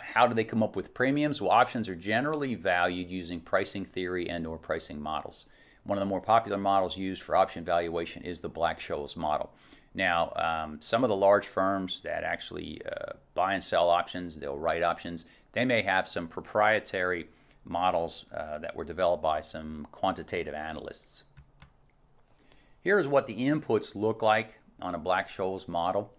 How do they come up with premiums? Well, options are generally valued using pricing theory and or pricing models. One of the more popular models used for option valuation is the Black-Scholes model. Now, um, some of the large firms that actually uh, buy and sell options, they'll write options, they may have some proprietary models uh, that were developed by some quantitative analysts. Here's what the inputs look like on a Black-Scholes model.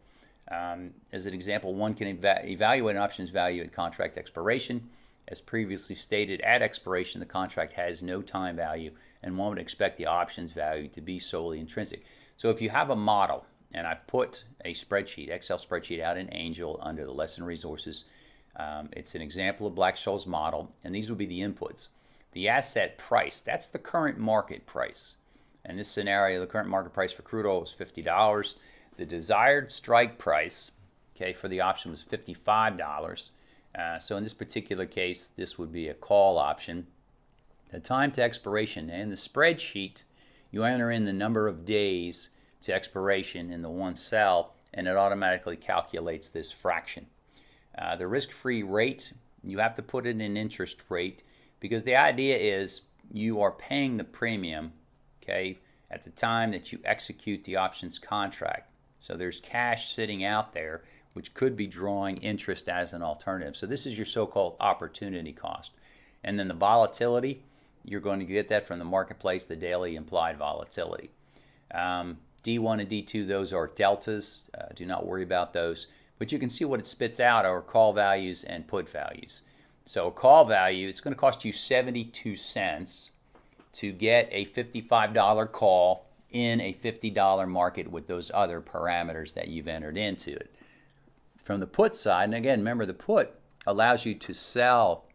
Um, as an example, one can eva evaluate an option's value at contract expiration. As previously stated, at expiration, the contract has no time value, and one would expect the option's value to be solely intrinsic. So if you have a model, and I've put a spreadsheet, Excel spreadsheet out in Angel under the lesson resources, um, it's an example of Black-Scholes model, and these will be the inputs. The asset price, that's the current market price. In this scenario, the current market price for crude oil is $50. The desired strike price, okay, for the option was $55. Uh, so in this particular case, this would be a call option. The time to expiration, in the spreadsheet, you enter in the number of days to expiration in the one cell, and it automatically calculates this fraction. Uh, the risk-free rate, you have to put in an interest rate because the idea is you are paying the premium, okay, at the time that you execute the options contract. So there's cash sitting out there which could be drawing interest as an alternative. So this is your so-called opportunity cost. And then the volatility, you're going to get that from the marketplace, the daily implied volatility. Um, D1 and D2, those are deltas. Uh, do not worry about those. But you can see what it spits out are call values and put values. So a call value, it's going to cost you 72 cents to get a $55 call in a $50 market with those other parameters that you've entered into it. From the put side, and again, remember the put allows you to sell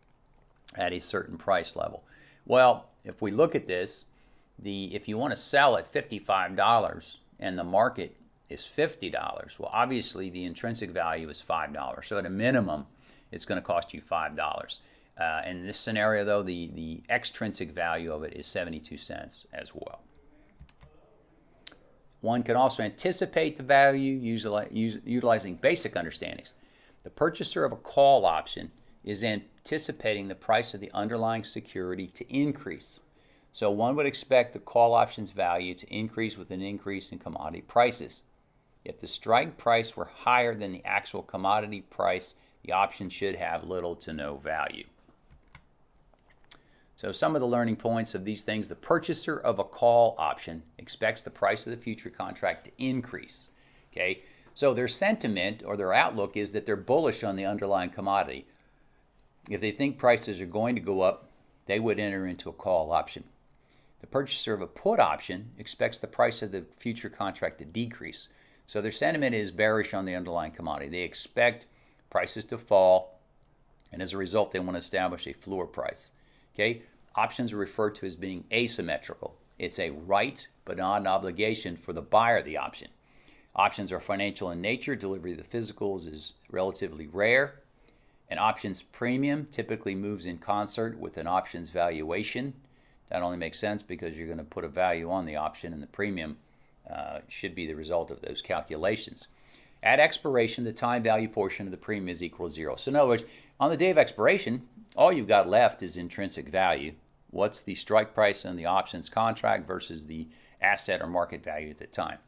at a certain price level. Well, if we look at this, the if you want to sell at $55 and the market is $50, well, obviously the intrinsic value is $5. So at a minimum, it's going to cost you $5. Uh, in this scenario, though, the, the extrinsic value of it is 72 cents as well. One can also anticipate the value utilizing basic understandings. The purchaser of a call option is anticipating the price of the underlying security to increase. So one would expect the call option's value to increase with an increase in commodity prices. If the strike price were higher than the actual commodity price, the option should have little to no value. So some of the learning points of these things, the purchaser of a call option expects the price of the future contract to increase. Okay, so their sentiment or their outlook is that they're bullish on the underlying commodity. If they think prices are going to go up, they would enter into a call option. The purchaser of a put option expects the price of the future contract to decrease. So their sentiment is bearish on the underlying commodity. They expect prices to fall, and as a result, they want to establish a floor price. Okay, options are referred to as being asymmetrical. It's a right but not an obligation for the buyer of the option. Options are financial in nature. Delivery of the physicals is relatively rare. An options premium typically moves in concert with an options valuation. That only makes sense because you're going to put a value on the option and the premium uh, should be the result of those calculations. At expiration, the time value portion of the premium is equal to zero. So in other words, on the day of expiration, all you've got left is intrinsic value. What's the strike price on the options contract versus the asset or market value at the time?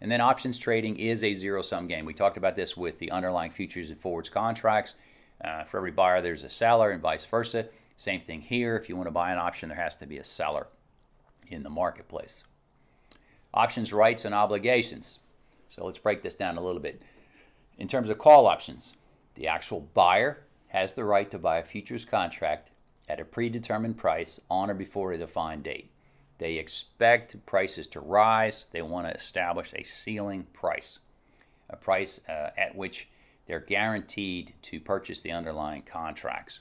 And then options trading is a zero-sum game. We talked about this with the underlying futures and forwards contracts. Uh, for every buyer, there's a seller and vice versa. Same thing here. If you want to buy an option, there has to be a seller in the marketplace. Options, rights, and obligations. So let's break this down a little bit. In terms of call options, the actual buyer has the right to buy a futures contract at a predetermined price on or before a defined date. They expect prices to rise. They want to establish a ceiling price, a price uh, at which they're guaranteed to purchase the underlying contracts.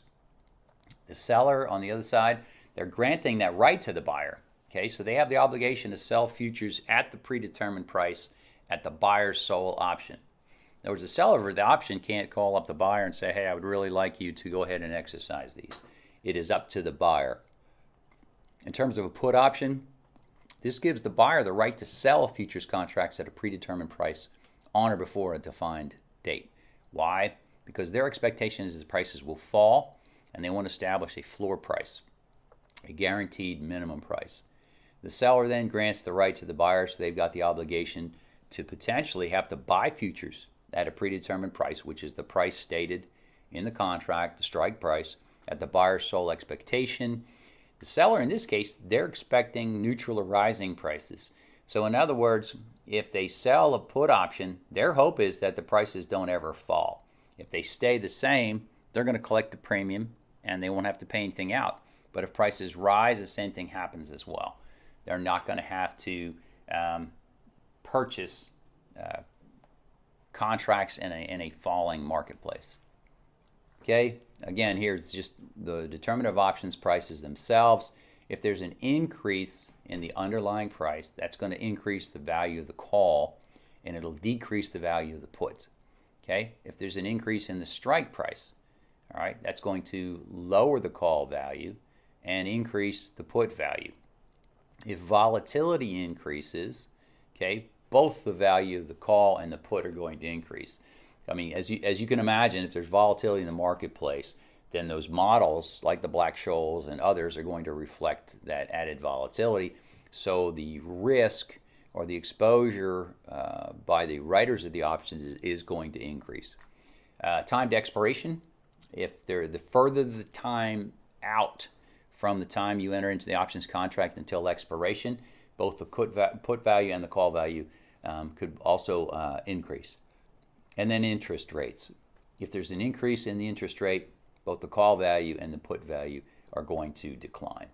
The seller, on the other side, they're granting that right to the buyer. Okay, so they have the obligation to sell futures at the predetermined price at the buyer's sole option. In other words, the seller of the option can't call up the buyer and say, hey, I would really like you to go ahead and exercise these. It is up to the buyer. In terms of a put option, this gives the buyer the right to sell futures contracts at a predetermined price on or before a defined date. Why? because their expectation is that prices will fall and they want to establish a floor price, a guaranteed minimum price. The seller then grants the right to the buyer, so they've got the obligation to potentially have to buy futures at a predetermined price, which is the price stated in the contract, the strike price, at the buyer's sole expectation. The seller, in this case, they're expecting neutral or rising prices. So, in other words, if they sell a put option, their hope is that the prices don't ever fall. If they stay the same, they're going to collect the premium and they won't have to pay anything out. But if prices rise, the same thing happens as well. They're not going to have to um, purchase uh, contracts in a, in a falling marketplace. Okay, again, here's just the determinative options prices themselves. If there's an increase in the underlying price, that's going to increase the value of the call and it'll decrease the value of the puts. Okay, if there's an increase in the strike price, all right, that's going to lower the call value and increase the put value. If volatility increases, okay, both the value of the call and the put are going to increase. I mean, as you, as you can imagine, if there's volatility in the marketplace, then those models like the Black-Scholes and others are going to reflect that added volatility. So the risk or the exposure uh, by the writers of the options is, going to increase. Uh, to expiration, if they're the further the time out from the time you enter into the options contract until expiration, both the put value and the call value um, could also uh, increase. And then interest rates. If there's an increase in the interest rate, both the call value and the put value are going to decline.